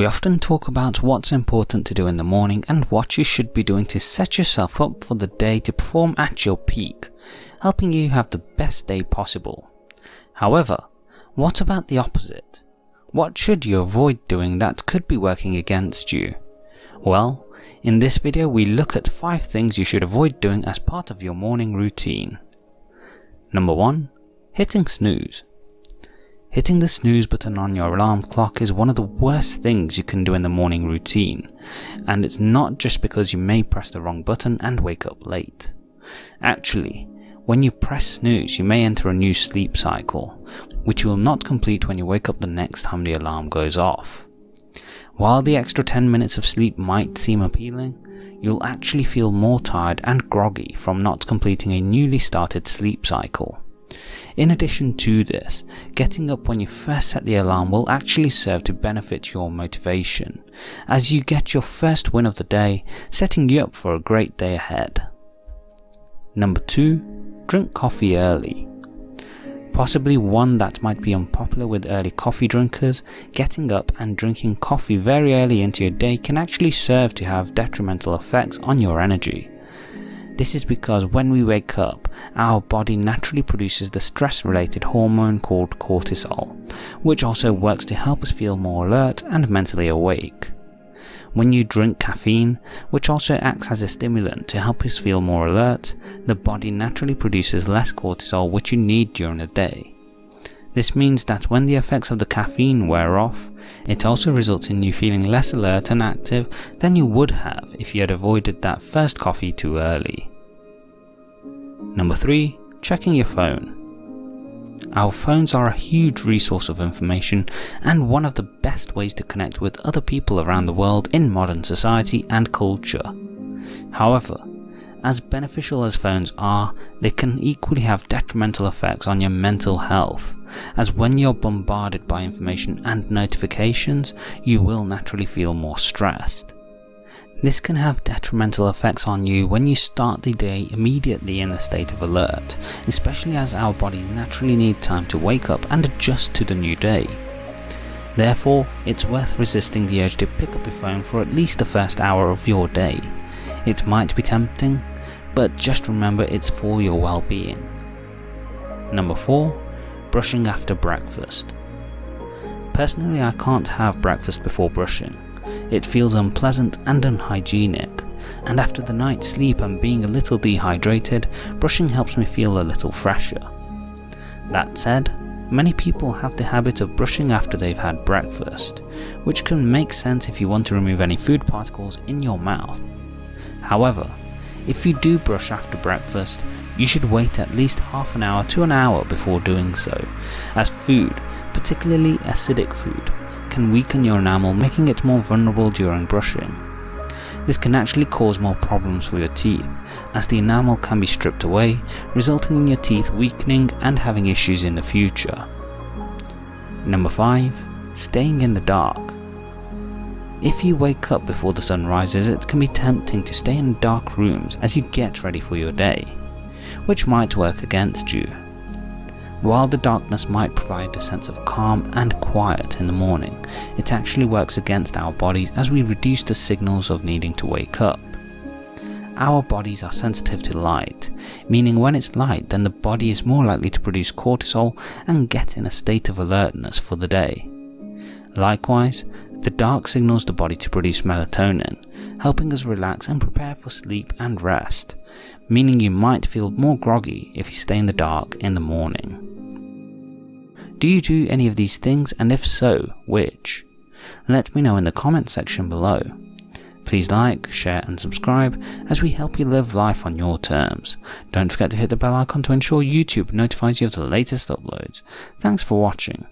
We often talk about what's important to do in the morning and what you should be doing to set yourself up for the day to perform at your peak, helping you have the best day possible. However, what about the opposite? What should you avoid doing that could be working against you? Well, in this video we look at 5 things you should avoid doing as part of your morning routine. Number 1. Hitting snooze. Hitting the snooze button on your alarm clock is one of the worst things you can do in the morning routine, and it's not just because you may press the wrong button and wake up late. Actually, when you press snooze you may enter a new sleep cycle, which you will not complete when you wake up the next time the alarm goes off. While the extra 10 minutes of sleep might seem appealing, you'll actually feel more tired and groggy from not completing a newly started sleep cycle. In addition to this, getting up when you first set the alarm will actually serve to benefit your motivation, as you get your first win of the day, setting you up for a great day ahead. Number 2. Drink coffee early. Possibly one that might be unpopular with early coffee drinkers, getting up and drinking coffee very early into your day can actually serve to have detrimental effects on your energy. This is because when we wake up, our body naturally produces the stress related hormone called cortisol, which also works to help us feel more alert and mentally awake. When you drink caffeine, which also acts as a stimulant to help us feel more alert, the body naturally produces less cortisol which you need during the day. This means that when the effects of the caffeine wear off, it also results in you feeling less alert and active than you would have if you had avoided that first coffee too early. Number 3. Checking your phone. Our phones are a huge resource of information and one of the best ways to connect with other people around the world in modern society and culture. However, as beneficial as phones are, they can equally have detrimental effects on your mental health, as when you're bombarded by information and notifications, you will naturally feel more stressed. This can have detrimental effects on you when you start the day immediately in a state of alert, especially as our bodies naturally need time to wake up and adjust to the new day. Therefore, it's worth resisting the urge to pick up your phone for at least the first hour of your day. It might be tempting, but just remember it's for your well-being. Number 4. Brushing after breakfast. Personally I can't have breakfast before brushing. It feels unpleasant and unhygienic, and after the night's sleep and being a little dehydrated, brushing helps me feel a little fresher. That said, many people have the habit of brushing after they've had breakfast, which can make sense if you want to remove any food particles in your mouth. However, if you do brush after breakfast, you should wait at least half an hour to an hour before doing so, as food, particularly acidic food, can weaken your enamel making it more vulnerable during brushing. This can actually cause more problems for your teeth, as the enamel can be stripped away, resulting in your teeth weakening and having issues in the future. Number 5. Staying in the dark. If you wake up before the sun rises, it can be tempting to stay in dark rooms as you get ready for your day, which might work against you. While the darkness might provide a sense of calm and quiet in the morning, it actually works against our bodies as we reduce the signals of needing to wake up. Our bodies are sensitive to light, meaning when it's light then the body is more likely to produce cortisol and get in a state of alertness for the day. Likewise, the dark signals the body to produce melatonin, helping us relax and prepare for sleep and rest, meaning you might feel more groggy if you stay in the dark in the morning. Do you do any of these things and if so, which? Let me know in the comments section below. Please like, share and subscribe as we help you live life on your terms. Don't forget to hit the bell icon to ensure YouTube notifies you of the latest uploads. Thanks for watching.